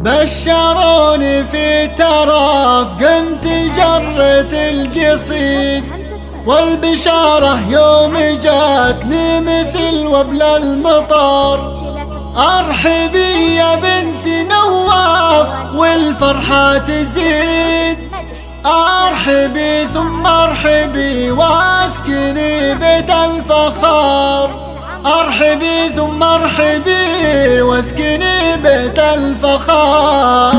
بشروني في تراف قمت جرت القصيد. والبشارة يوم جاتني مثل وبل المطار. ارحبي يا بنت نواف والفرحة تزيد. أرحبي ثم أرحبي وأسكني بيت الفخار. أرحبي ثم أرحبي وأسكني بيت الفخار.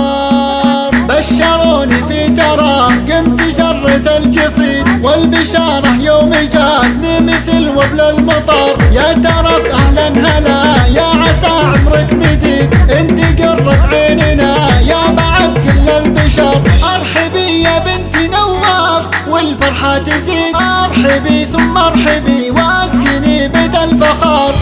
بشروني في تراف قمت جرت القصيد والبشارة يوم جاتني مثل وبل المطر يا ترف أهلا هلا يا عسى عمرك مديد انت قرة عيننا يا بعد كل البشر. أرحبي يا بنت نواف والفرحة تزيد. أرحبي ثم أرحبي واسكني بيت الفخار.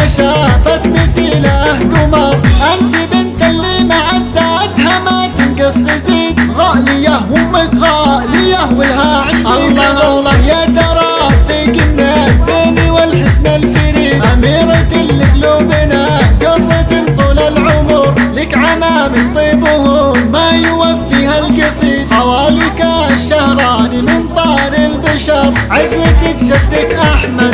ما شافت مثيله قمر أنت بنت اللي معزاتها ما تنقص تزيد. غالية أمك غالية والها عندي الله الله يا ترى فيك الناس والحسن الفريد. أميرة لقلوبنا قرة طول العمر. لك عمام طيبهم ما يوفيها القصيد. خوالك الشهراني من طار البشر. عزوتك جدك أحمد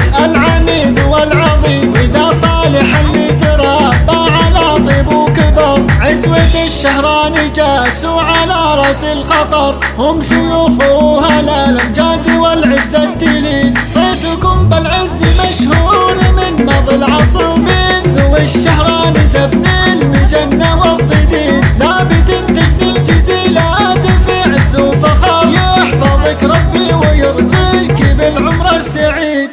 الشهراني جاسوا على رأس الخطر. هم شيوخها الأمجاد والعز التليد صيتكم بالعز مشهور من مضى العصر. من ذو الشهراني زبن المجنة والضدين. لابد تجني الجزيلات في عز وفخر. يحفظك ربي ويرزقك بالعمر السعيد.